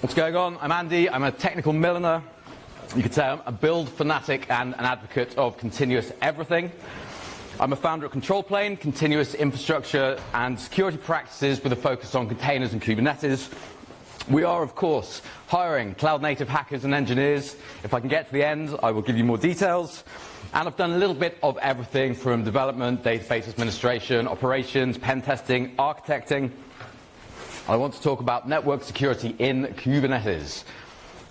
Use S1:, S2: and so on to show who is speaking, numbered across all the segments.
S1: What's going on? I'm Andy. I'm a technical milliner. You could say I'm a build fanatic and an advocate of continuous everything. I'm a founder of Control Plane, continuous infrastructure and security practices with a focus on containers and Kubernetes. We are, of course, hiring cloud-native hackers and engineers. If I can get to the end, I will give you more details. And I've done a little bit of everything from development, database administration, operations, pen testing, architecting. I want to talk about network security in Kubernetes.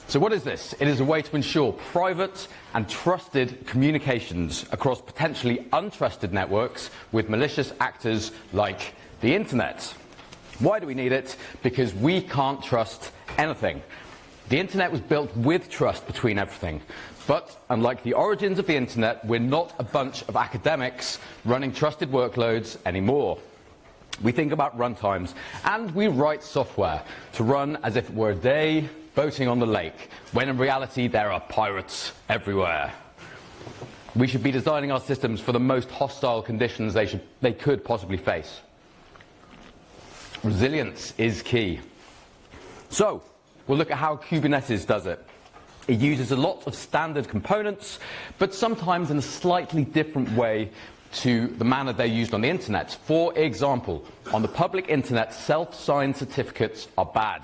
S1: So what is this? It is a way to ensure private and trusted communications across potentially untrusted networks with malicious actors like the internet. Why do we need it? Because we can't trust anything. The internet was built with trust between everything. But unlike the origins of the internet, we're not a bunch of academics running trusted workloads anymore. We think about runtimes and we write software to run as if it were a day boating on the lake, when in reality there are pirates everywhere. We should be designing our systems for the most hostile conditions they, should, they could possibly face. Resilience is key. So, we'll look at how Kubernetes does it. It uses a lot of standard components, but sometimes in a slightly different way to the manner they're used on the internet. For example, on the public internet, self-signed certificates are bad.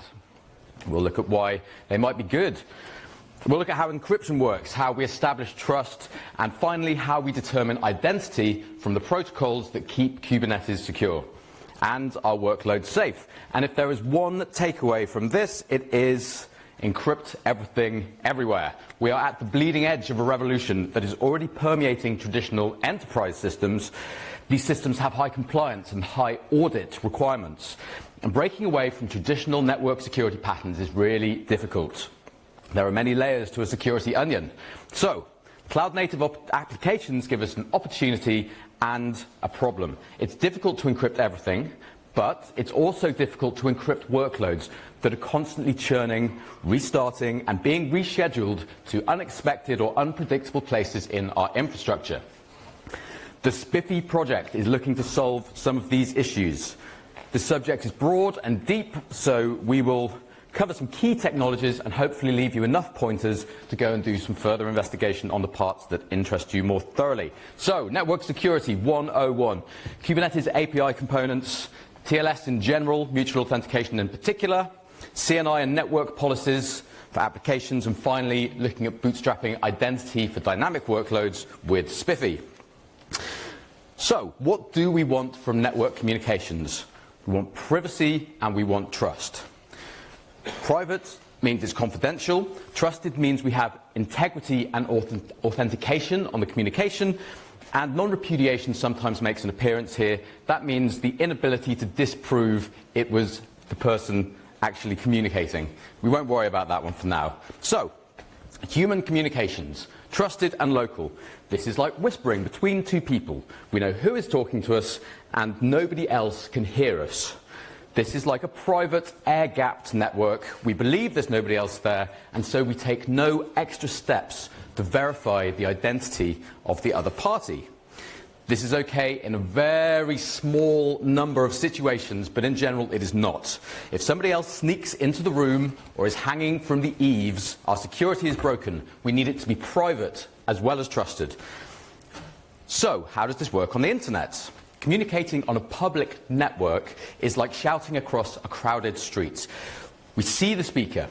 S1: We'll look at why they might be good. We'll look at how encryption works, how we establish trust, and finally how we determine identity from the protocols that keep Kubernetes secure and our workload safe. And if there is one takeaway from this, it is encrypt everything everywhere. We are at the bleeding edge of a revolution that is already permeating traditional enterprise systems. These systems have high compliance and high audit requirements. And breaking away from traditional network security patterns is really difficult. There are many layers to a security onion. So, cloud native applications give us an opportunity and a problem. It's difficult to encrypt everything, but it's also difficult to encrypt workloads that are constantly churning, restarting, and being rescheduled to unexpected or unpredictable places in our infrastructure. The SPIFFE project is looking to solve some of these issues. The subject is broad and deep, so we will cover some key technologies and hopefully leave you enough pointers to go and do some further investigation on the parts that interest you more thoroughly. So, Network Security 101. Kubernetes API components, TLS in general, mutual authentication in particular, CNI and network policies for applications, and finally looking at bootstrapping identity for dynamic workloads with SPIFFE. So, what do we want from network communications? We want privacy and we want trust. Private means it's confidential. Trusted means we have integrity and authentication on the communication. And non-repudiation sometimes makes an appearance here. That means the inability to disprove it was the person actually communicating. We won't worry about that one for now. So, human communications, trusted and local. This is like whispering between two people. We know who is talking to us and nobody else can hear us. This is like a private air-gapped network. We believe there's nobody else there, and so we take no extra steps to verify the identity of the other party. This is okay in a very small number of situations, but in general it is not. If somebody else sneaks into the room or is hanging from the eaves, our security is broken. We need it to be private as well as trusted. So, how does this work on the internet? Communicating on a public network is like shouting across a crowded street. We see the speaker,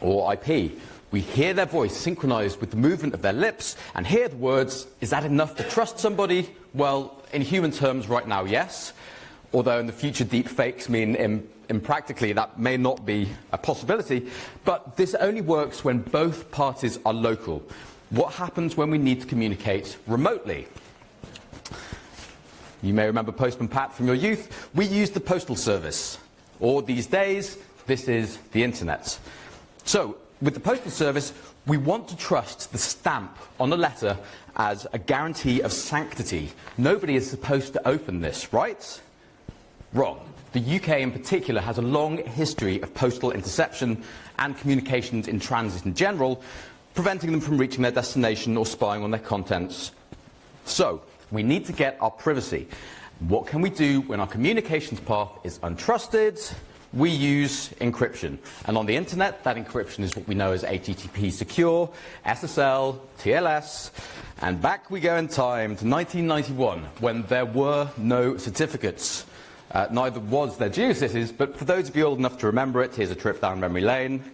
S1: or IP, we hear their voice synchronized with the movement of their lips and hear the words, is that enough to trust somebody? Well, in human terms right now, yes. Although in the future deep fakes mean practically that may not be a possibility. But this only works when both parties are local. What happens when we need to communicate remotely? You may remember Postman Pat from your youth. We used the postal service. Or these days, this is the internet. So with the Postal Service, we want to trust the stamp on a letter as a guarantee of sanctity. Nobody is supposed to open this, right? Wrong. The UK in particular has a long history of postal interception and communications in transit in general, preventing them from reaching their destination or spying on their contents. So, we need to get our privacy. What can we do when our communications path is untrusted? We use encryption. And on the internet, that encryption is what we know as HTTP secure, SSL, TLS. And back we go in time to 1991 when there were no certificates. Uh, neither was there GeoCities, but for those of you old enough to remember it, here's a trip down memory lane.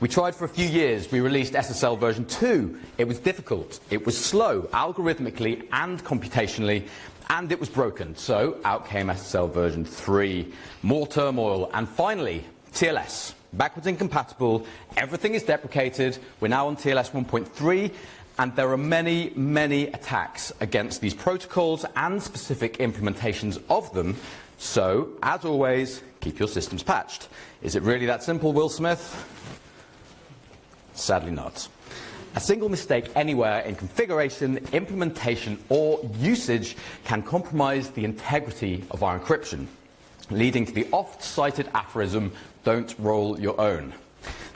S1: We tried for a few years. We released SSL version 2. It was difficult. It was slow, algorithmically and computationally, and it was broken. So out came SSL version 3. More turmoil. And finally, TLS. Backwards incompatible. Everything is deprecated. We're now on TLS 1.3. And there are many, many attacks against these protocols and specific implementations of them. So, as always, keep your systems patched. Is it really that simple, Will Smith? Sadly not. A single mistake anywhere in configuration, implementation, or usage can compromise the integrity of our encryption, leading to the oft-cited aphorism, don't roll your own.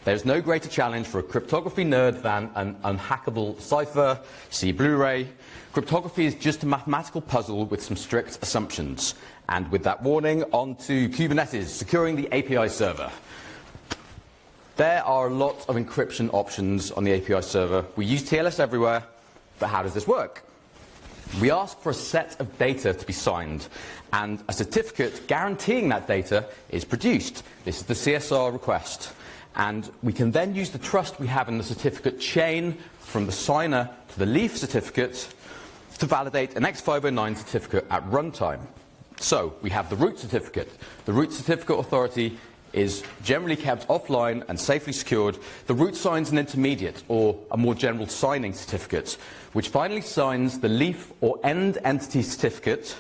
S1: There's no greater challenge for a cryptography nerd than an unhackable cipher, see Blu-ray. Cryptography is just a mathematical puzzle with some strict assumptions. And with that warning, on to Kubernetes, securing the API server. There are a lot of encryption options on the API server. We use TLS everywhere, but how does this work? We ask for a set of data to be signed, and a certificate guaranteeing that data is produced. This is the CSR request. And we can then use the trust we have in the certificate chain from the signer to the leaf certificate to validate an X509 certificate at runtime. So we have the root certificate. The root certificate authority is generally kept offline and safely secured, the root signs an intermediate or a more general signing certificate, which finally signs the leaf or end entity certificate,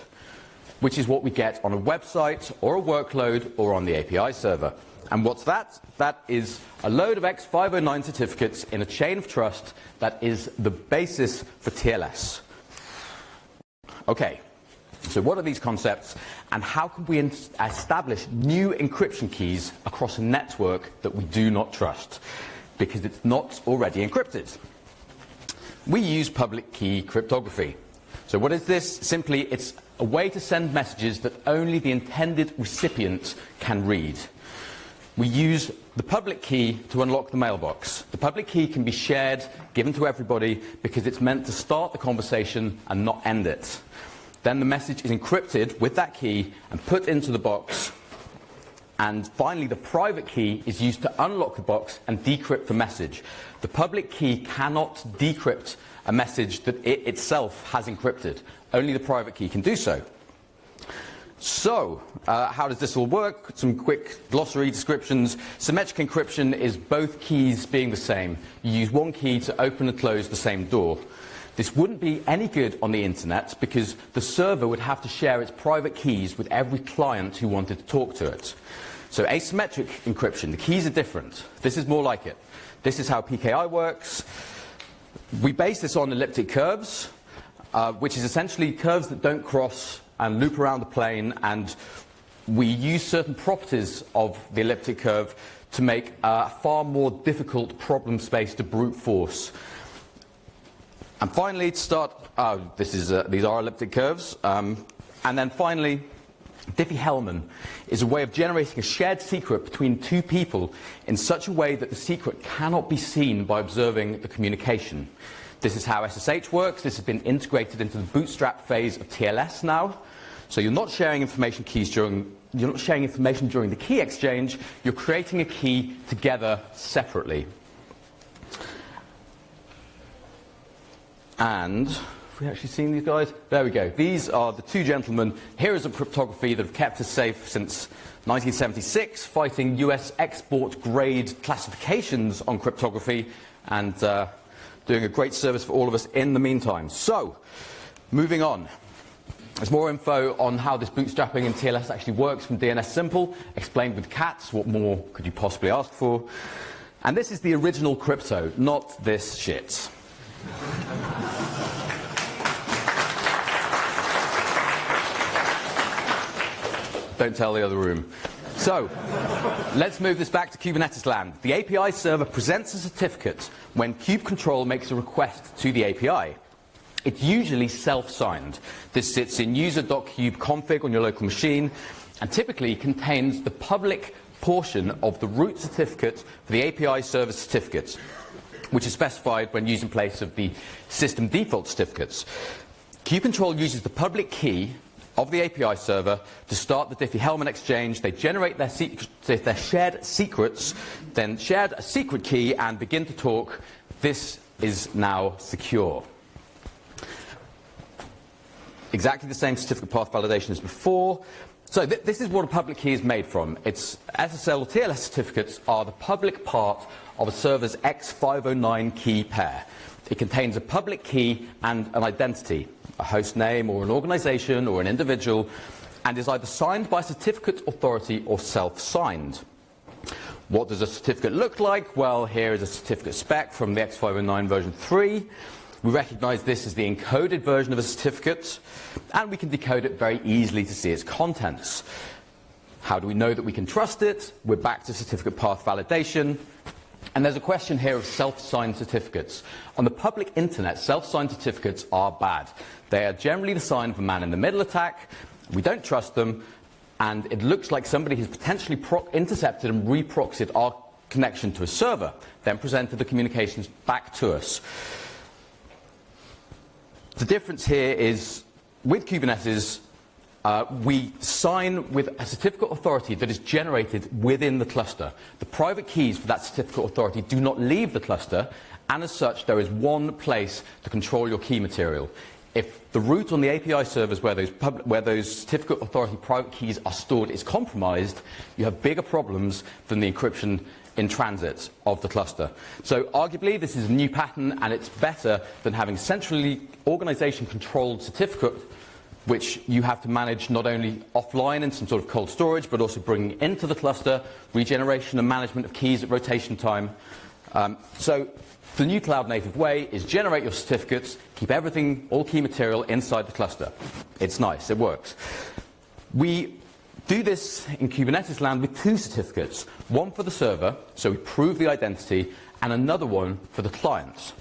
S1: which is what we get on a website or a workload or on the API server. And what's that? That is a load of X509 certificates in a chain of trust that is the basis for TLS. Okay, so what are these concepts and how can we establish new encryption keys across a network that we do not trust because it's not already encrypted? We use public key cryptography. So what is this? Simply, it's a way to send messages that only the intended recipient can read. We use the public key to unlock the mailbox. The public key can be shared, given to everybody, because it's meant to start the conversation and not end it. Then the message is encrypted with that key and put into the box. And finally, the private key is used to unlock the box and decrypt the message. The public key cannot decrypt a message that it itself has encrypted. Only the private key can do so. So, uh, how does this all work? Some quick glossary descriptions. Symmetric encryption is both keys being the same. You use one key to open and close the same door. This wouldn't be any good on the internet because the server would have to share its private keys with every client who wanted to talk to it. So asymmetric encryption, the keys are different. This is more like it. This is how PKI works. We base this on elliptic curves, uh, which is essentially curves that don't cross and loop around the plane, and we use certain properties of the elliptic curve to make a far more difficult problem space to brute force. And finally, to start, this is, uh, these are elliptic curves. Um, and then finally, Diffie-Hellman is a way of generating a shared secret between two people in such a way that the secret cannot be seen by observing the communication. This is how SSH works. This has been integrated into the bootstrap phase of TLS now. So you're not sharing information keys during you're not sharing information during the key exchange, you're creating a key together separately. And have we actually seen these guys? There we go. These are the two gentlemen, heroes of cryptography that have kept us safe since 1976, fighting US export grade classifications on cryptography and uh, doing a great service for all of us in the meantime. So, moving on. There's more info on how this bootstrapping in TLS actually works from DNSimple, explained with cats. What more could you possibly ask for? And this is the original crypto, not this shit. Don't tell the other room. So, let's move this back to Kubernetes land. The API server presents a certificate when kube-control makes a request to the API. It's usually self-signed. This sits in user.kube config on your local machine. and typically contains the public portion of the root certificate for the API service certificates, which is specified when used in place of the system default certificates. Kube-Control uses the public key of the API server to start the Diffie-Hellman exchange. They generate their, their shared secrets, then shared a secret key and begin to talk. This is now secure. Exactly the same certificate path validation as before. So th this is what a public key is made from. It's SSL or TLS certificates are the public part of a server's X509 key pair. It contains a public key and an identity, a host name or an organization or an individual, and is either signed by a certificate authority or self-signed. What does a certificate look like? Well, here is a certificate spec from the X509 version 3. We recognize this as the encoded version of a certificate, and we can decode it very easily to see its contents. How do we know that we can trust it? We're back to certificate path validation. And there's a question here of self-signed certificates. On the public internet, self-signed certificates are bad. They are generally the sign of a man-in-the-middle attack. We don't trust them, and it looks like somebody has potentially intercepted and reproxied our connection to a server, then presented the communications back to us. The difference here is with Kubernetes, uh, we sign with a certificate authority that is generated within the cluster. The private keys for that certificate authority do not leave the cluster, and as such, there is one place to control your key material. If the root on the API servers where those, where those certificate authority private keys are stored is compromised, you have bigger problems than the encryption in transit of the cluster. So arguably this is a new pattern and it's better than having centrally organization controlled certificate which you have to manage not only offline in some sort of cold storage but also bringing into the cluster, regeneration and management of keys at rotation time. Um, so the new cloud native way is generate your certificates, keep everything, all key material inside the cluster. It's nice, it works. We do this in Kubernetes land with two certificates, one for the server, so we prove the identity, and another one for the clients.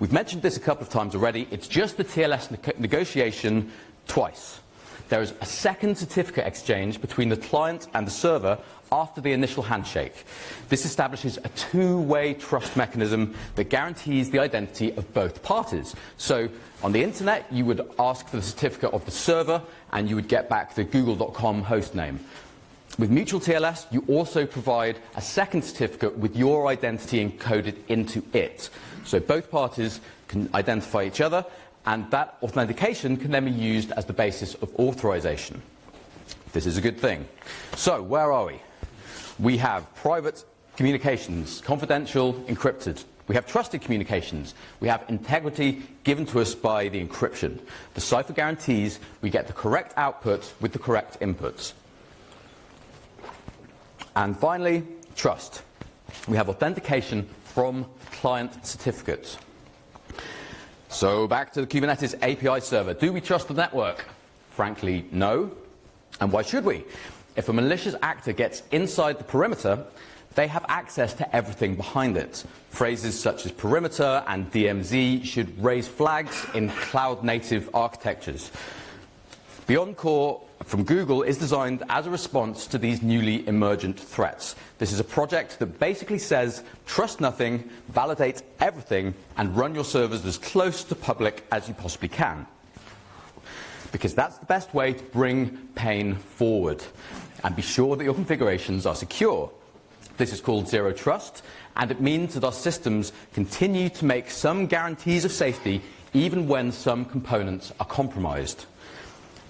S1: We've mentioned this a couple of times already. It's just the TLS ne negotiation twice. There is a second certificate exchange between the client and the server after the initial handshake. This establishes a two-way trust mechanism that guarantees the identity of both parties. So on the internet, you would ask for the certificate of the server and you would get back the google.com host name. With Mutual TLS, you also provide a second certificate with your identity encoded into it. So both parties can identify each other, and that authentication can then be used as the basis of authorization. This is a good thing. So, where are we? We have private communications, confidential, encrypted. We have trusted communications. We have integrity given to us by the encryption. The cipher guarantees we get the correct output with the correct inputs. And finally, trust. We have authentication from client certificates. So back to the Kubernetes API server. Do we trust the network? Frankly, no. And why should we? If a malicious actor gets inside the perimeter, they have access to everything behind it. Phrases such as perimeter and DMZ should raise flags in cloud-native architectures. BeyondCorp from Google is designed as a response to these newly emergent threats. This is a project that basically says trust nothing, validate everything, and run your servers as close to public as you possibly can. Because that's the best way to bring pain forward. And be sure that your configurations are secure. This is called Zero Trust, and it means that our systems continue to make some guarantees of safety even when some components are compromised.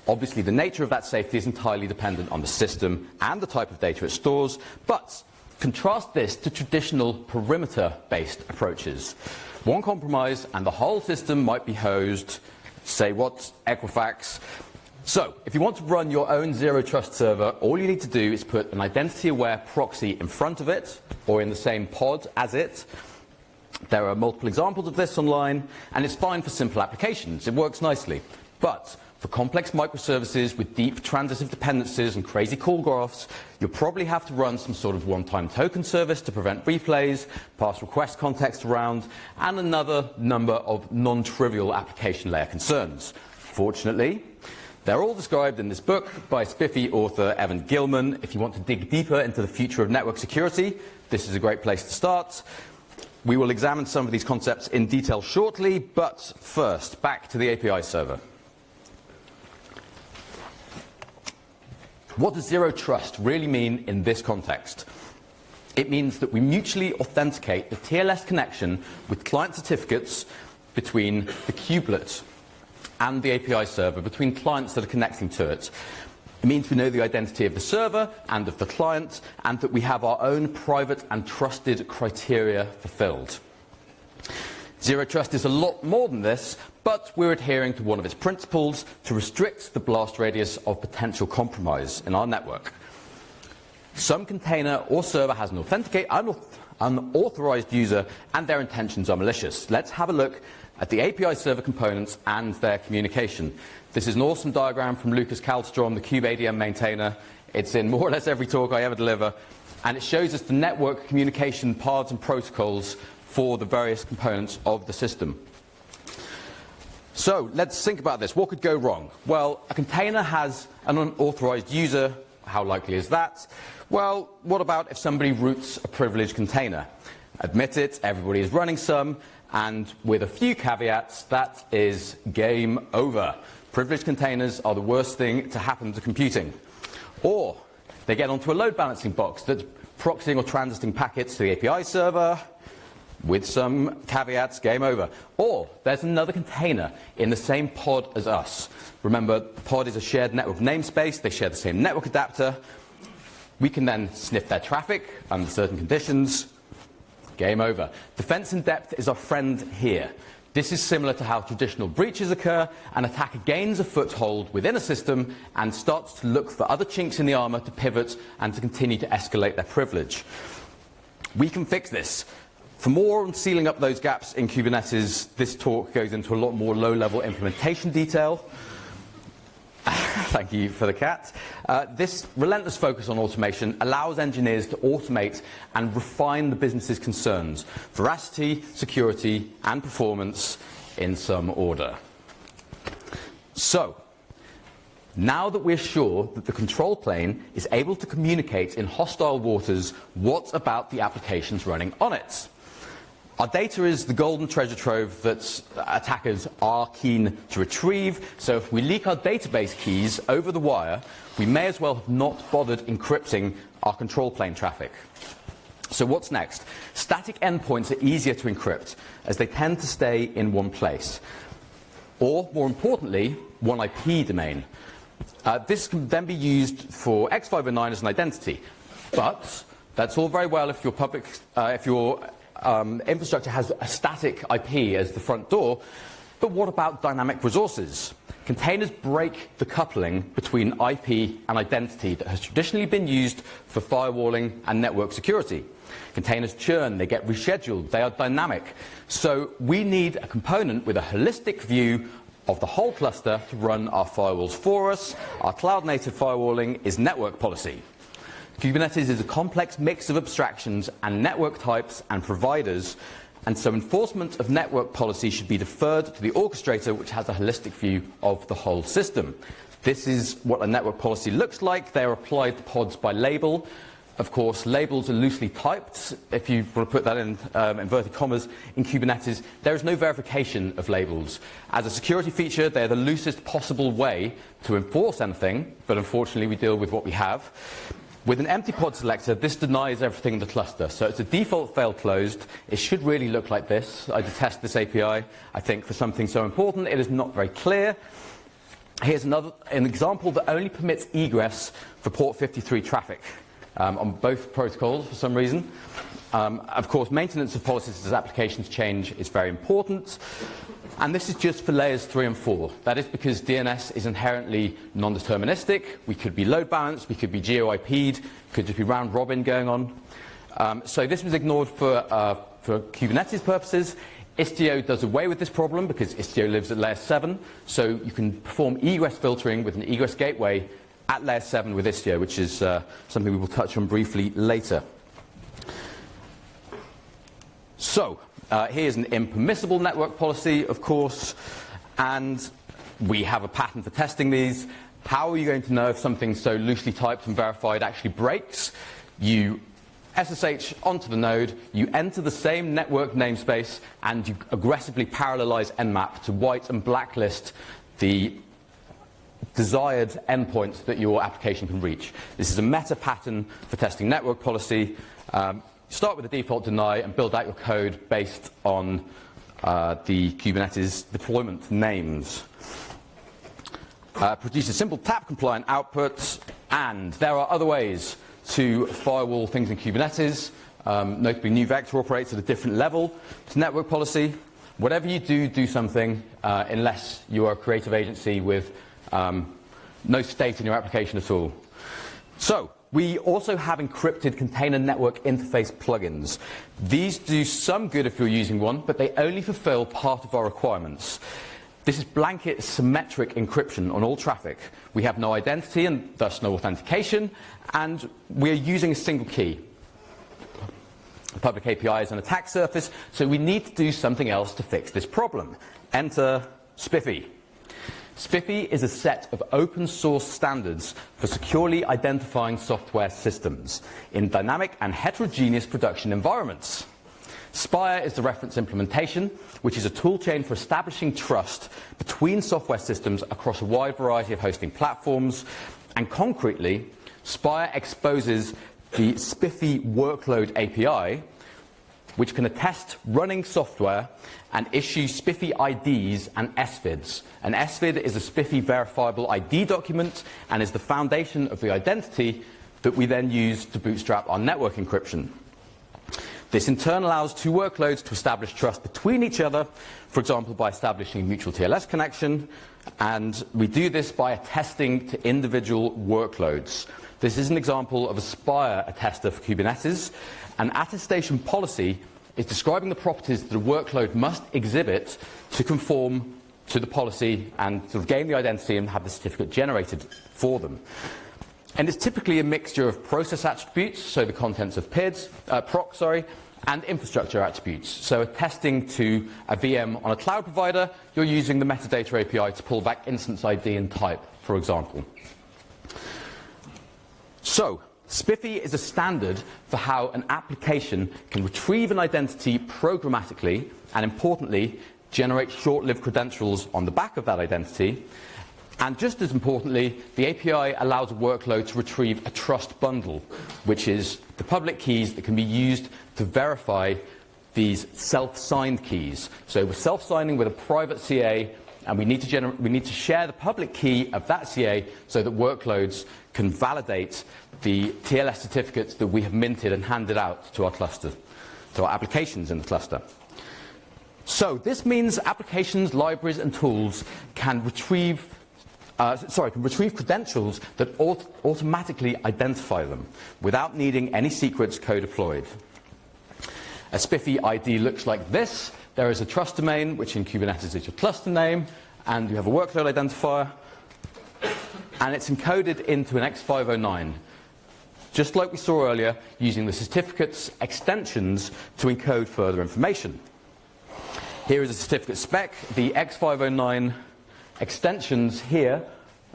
S1: Obviously, the nature of that safety is entirely dependent on the system and the type of data it stores, but contrast this to traditional perimeter-based approaches. One compromise and the whole system might be hosed, say what, Equifax. So, if you want to run your own Zero Trust server, all you need to do is put an identity-aware proxy in front of it, or in the same pod as it. There are multiple examples of this online, and it's fine for simple applications. It works nicely. But for complex microservices with deep transitive dependencies and crazy call graphs, you'll probably have to run some sort of one-time token service to prevent replays, pass request context around, and another number of non-trivial application layer concerns. Fortunately, They're all described in this book by SPIFFE author Evan Gilman. If you want to dig deeper into the future of network security, this is a great place to start. We will examine some of these concepts in detail shortly, but first, back to the API server. What does zero trust really mean in this context? It means that we mutually authenticate the TLS connection with client certificates between the kubelet and the API server, between clients that are connecting to it. It means we know the identity of the server and of the client, and that we have our own private and trusted criteria fulfilled. Zero Trust is a lot more than this, but we're adhering to one of its principles to restrict the blast radius of potential compromise in our network. Some container or server has an authenticate, unauthorized user, and their intentions are malicious. Let's have a look at the API server components and their communication. This is an awesome diagram from Lucas Käldström, the KubeADM maintainer. It's in more or less every talk I ever deliver. And it shows us the network communication paths and protocols for the various components of the system. So let's think about this. What could go wrong? Well, a container has an unauthorized user. How likely is that? Well, what about if somebody roots a privileged container? Admit it, everybody is running some, and with a few caveats, that is game over. Privileged containers are the worst thing to happen to computing. Or they get onto a load balancing box that's proxying or transiting packets to the API server with some caveats, game over. Or there's another container in the same pod as us. Remember, pod is a shared network namespace. They share the same network adapter. We can then sniff their traffic under certain conditions. Game over. Defense in depth is our friend here. This is similar to how traditional breaches occur. An attacker gains a foothold within a system and starts to look for other chinks in the armor to pivot and to continue to escalate their privilege. We can fix this. For more on sealing up those gaps in Kubernetes, this talk goes into a lot more low-level implementation detail. Thank you for the cat. Uh, this relentless focus on automation allows engineers to automate and refine the business's concerns, veracity, security, and performance in some order. So, now that we're sure that the control plane is able to communicate in hostile waters, what about the applications running on it? Our data is the golden treasure trove that attackers are keen to retrieve, so if we leak our database keys over the wire, we may as well have not bothered encrypting our control plane traffic. So what's next? Static endpoints are easier to encrypt, as they tend to stay in one place. Or, more importantly, one IP domain. Uh, this can then be used for X509 as an identity, but that's all very well if your public, uh, if your um, infrastructure has a static IP as the front door, but what about dynamic resources? Containers break the coupling between IP and identity that has traditionally been used for firewalling and network security. Containers churn, they get rescheduled, they are dynamic. So we need a component with a holistic view of the whole cluster to run our firewalls for us. Our cloud-native firewalling is network policy. Kubernetes is a complex mix of abstractions and network types and providers, and so enforcement of network policy should be deferred to the orchestrator, which has a holistic view of the whole system. This is what a network policy looks like. They're applied to pods by label. Of course, labels are loosely typed. If you want to put that in um, inverted commas in Kubernetes, there is no verification of labels. As a security feature, they're the loosest possible way to enforce anything, but unfortunately we deal with what we have. With an empty pod selector, this denies everything in the cluster. So it's a default fail closed. It should really look like this. I detest this API. I think for something so important, it is not very clear. Here's another an example that only permits egress for port 53 traffic um, on both protocols for some reason. Um, of course, maintenance of policies as applications change is very important. And this is just for layers 3 and 4. That is because DNS is inherently non-deterministic. We could be load balanced, we could be geo-IP'd, could just be round robin going on. Um, so this was ignored for, uh, for Kubernetes purposes. Istio does away with this problem because Istio lives at layer 7. So you can perform egress filtering with an egress gateway at layer 7 with Istio, which is uh, something we will touch on briefly later. So, uh, here's an impermissible network policy, of course, and we have a pattern for testing these. How are you going to know if something so loosely typed and verified actually breaks? You SSH onto the node, you enter the same network namespace, and you aggressively parallelize Nmap to white and blacklist the desired endpoints that your application can reach. This is a meta pattern for testing network policy. Um, start with the default deny and build out your code based on uh, the Kubernetes deployment names. Uh, produce a simple tap compliant output, and there are other ways to firewall things in Kubernetes. Um, notably, NeuVector operates at a different level to network policy. Whatever you do, do something uh, unless you are a creative agency with um, no state in your application at all. So, we also have encrypted container network interface plugins. These do some good if you're using one, but they only fulfill part of our requirements. This is blanket symmetric encryption on all traffic. We have no identity and thus no authentication, and we're using a single key. The public API is an attack surface, so we need to do something else to fix this problem. Enter SPIFFE. SPIFFE is a set of open source standards for securely identifying software systems in dynamic and heterogeneous production environments. Spire is the reference implementation, which is a toolchain for establishing trust between software systems across a wide variety of hosting platforms. And concretely, Spire exposes the SPIFFE workload API, which can attest running software and issue SPIFFE IDs and SVIDs. An SVID is a SPIFFE verifiable ID document and is the foundation of the identity that we then use to bootstrap our network encryption. This in turn allows two workloads to establish trust between each other, for example, by establishing a mutual TLS connection, and we do this by attesting to individual workloads. This is an example of a Spire attester for Kubernetes. An attestation policy is describing the properties that a workload must exhibit to conform to the policy and sort of gain the identity and have the certificate generated for them. And it's typically a mixture of process attributes, so the contents of PIDs, uh, proc, sorry, and infrastructure attributes. So attesting to a VM on a cloud provider, you're using the metadata API to pull back instance ID and type, for example. So, SPIFFE is a standard for how an application can retrieve an identity programmatically and, importantly, generate short-lived credentials on the back of that identity. And just as importantly, the API allows a workload to retrieve a trust bundle, which is the public keys that can be used to verify these self-signed keys. So we're self-signing with a private CA, and we need, to we need to share the public key of that CA so that workloads can validate the TLS certificates that we have minted and handed out to our cluster, to our applications in the cluster. So this means applications, libraries, and tools can retrieve uh, sorry, can retrieve credentials that aut automatically identify them without needing any secrets co-deployed. A SPIFFE ID looks like this. There is a trust domain, which in Kubernetes is your cluster name, and you have a workload identifier, and it's encoded into an X509 just like we saw earlier, using the certificate's extensions to encode further information. Here is a certificate spec. The X509 extensions here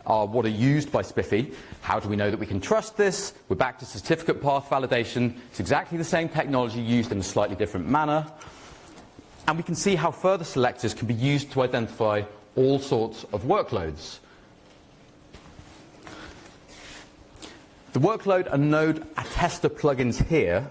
S1: are what are used by SPIFFE. How do we know that we can trust this? We're back to certificate path validation. It's exactly the same technology used in a slightly different manner. And we can see how further selectors can be used to identify all sorts of workloads. The workload and node attester plugins here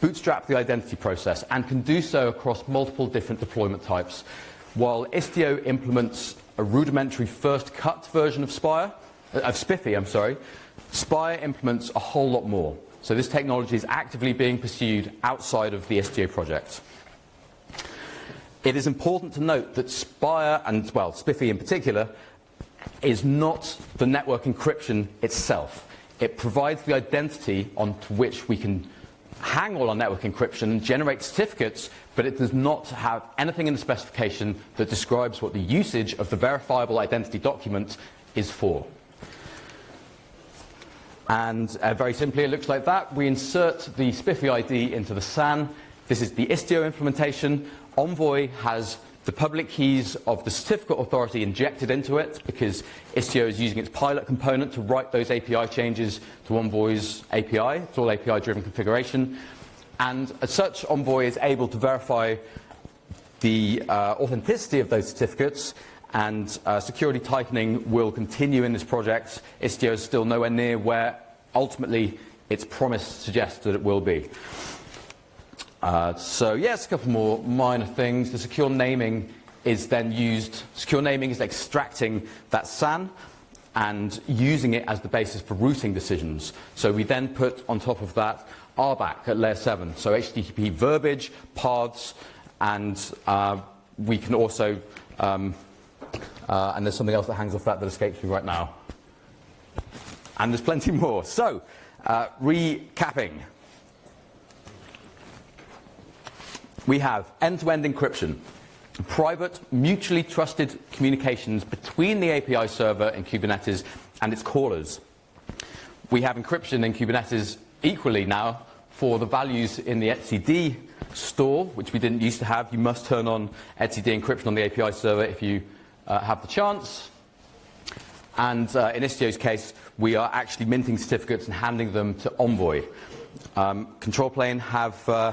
S1: bootstrap the identity process and can do so across multiple different deployment types. While Istio implements a rudimentary first cut version of Spire, uh, of SPIFFE, I'm sorry, Spire implements a whole lot more. So this technology is actively being pursued outside of the Istio project. It is important to note that Spire, and well, SPIFFE in particular, is not the network encryption itself. It provides the identity onto which we can hang all our network encryption and generate certificates, but it does not have anything in the specification that describes what the usage of the verifiable identity document is for. And uh, very simply, it looks like that. We insert the SPIFFE ID into the SAN. This is the Istio implementation. Envoy has the public keys of the certificate authority injected into it because Istio is using its pilot component to write those API changes to Envoy's API. It's all API-driven configuration. And as such, Envoy is able to verify the uh, authenticity of those certificates and uh, security tightening will continue in this project. Istio is still nowhere near where ultimately its promise suggests that it will be. Uh, so yes, a couple more minor things. The secure naming is then used, secure naming is extracting that SAN and using it as the basis for routing decisions. So we then put on top of that RBAC at layer 7, so HTTP verbiage, paths, and uh, we can also, um, uh, and there's something else that hangs off that that escapes me right now. And there's plenty more. So, uh, recapping. We have end-to-end -end encryption, private, mutually trusted communications between the API server in Kubernetes and its callers. We have encryption in Kubernetes equally now for the values in the etcd store, which we didn't used to have. You must turn on etcd encryption on the API server if you uh, have the chance. And uh, in Istio's case, we are actually minting certificates and handing them to Envoy. Um, control plane have uh,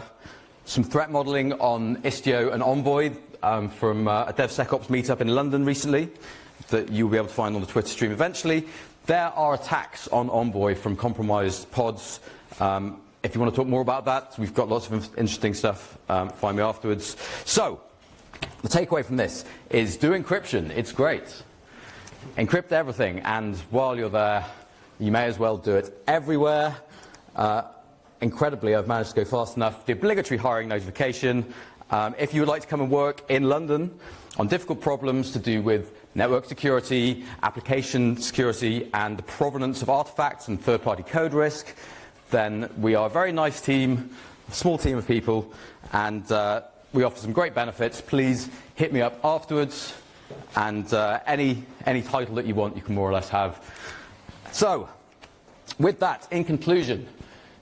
S1: some threat modeling on Istio and Envoy um, from uh, a DevSecOps meetup in London recently that you'll be able to find on the Twitter stream eventually. There are attacks on Envoy from compromised pods. Um, if you want to talk more about that, we've got lots of interesting stuff. Um, find me afterwards. So, the takeaway from this is do encryption. It's great. Encrypt everything, and while you're there, you may as well do it everywhere. Uh, incredibly, I've managed to go fast enough. The obligatory hiring notification. Um, if you would like to come and work in London on difficult problems to do with network security, application security, and the provenance of artifacts and third-party code risk, then we are a very nice team, a small team of people, and uh, we offer some great benefits. Please hit me up afterwards, and uh, any, any title that you want, you can more or less have. So, with that, in conclusion,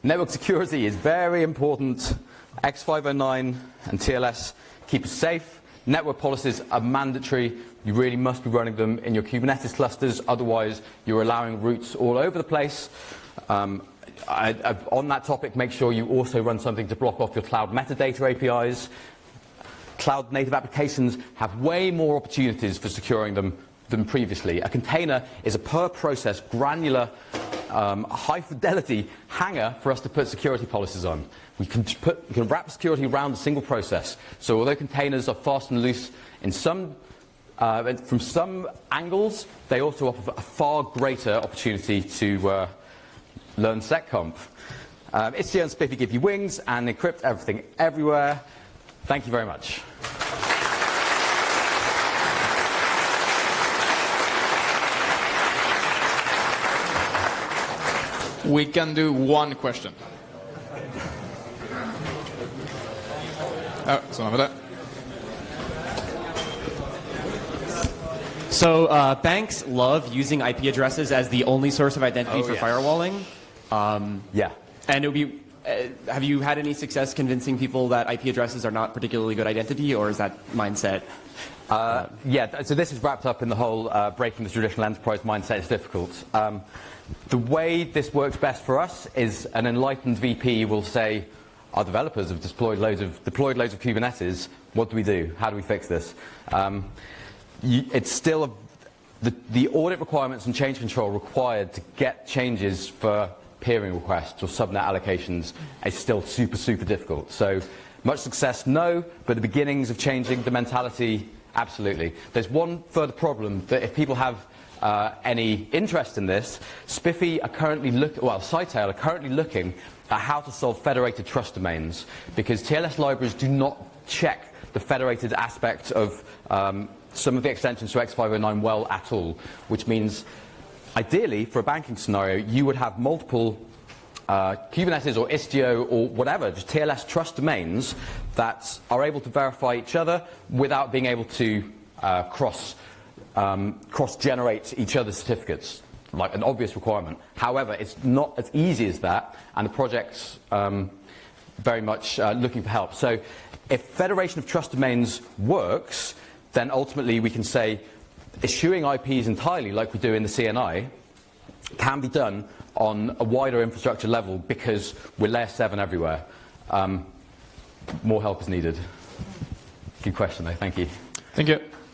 S1: Network security is very important. X509 and TLS keep us safe. Network policies are mandatory. You really must be running them in your Kubernetes clusters, otherwise you're allowing routes all over the place. Um, I, I, on that topic, make sure you also run something to block off your cloud metadata APIs. Cloud native applications have way more opportunities for securing them than previously. A container is a per process granular um, high fidelity hanger for us to put security policies on. We can, put, we can wrap security around a single process. So although containers are fast and loose in some, uh, from some angles, they also offer a far greater opportunity to uh, learn seccomp. Um, Istio and SPIFFE give you wings and encrypt everything everywhere. Thank you very much.
S2: We can do one question. Oh, someone over there.
S3: So uh, banks love using IP addresses as the only source of identity
S1: oh,
S3: for
S1: yes.
S3: firewalling.
S1: Um, yeah.
S3: And it would be. Uh, have you had any success convincing people that IP addresses are not particularly good identity, or is that mindset?
S1: Uh, yeah. So this is wrapped up in the whole uh, breaking the traditional enterprise mindset is difficult. Um, the way this works best for us is an enlightened VP will say, our developers have deployed loads of, deployed loads of Kubernetes. What do we do? How do we fix this? Um, you, it's still a, the, the audit requirements and change control required to get changes for peering requests or subnet allocations is still super, super difficult. So much success, no, but the beginnings of changing the mentality, absolutely. There's one further problem that if people have uh, any interest in this, SPIFFE are currently looking, well, Scytale are currently looking at how to solve federated trust domains because TLS libraries do not check the federated aspect of um, some of the extensions to X509 well at all, which means ideally for a banking scenario you would have multiple uh, Kubernetes or Istio or whatever, just TLS trust domains that are able to verify each other without being able to uh, cross um, cross-generate each other's certificates, like an obvious requirement. However, it's not as easy as that, and the project's um, very much uh, looking for help. So if Federation of Trust Domains works, then ultimately we can say eschewing IPs entirely, like we do in the CNI, can be done on a wider infrastructure level because we're layer 7 everywhere. Um, more help is needed. Good question, though. Thank you.
S2: Thank you.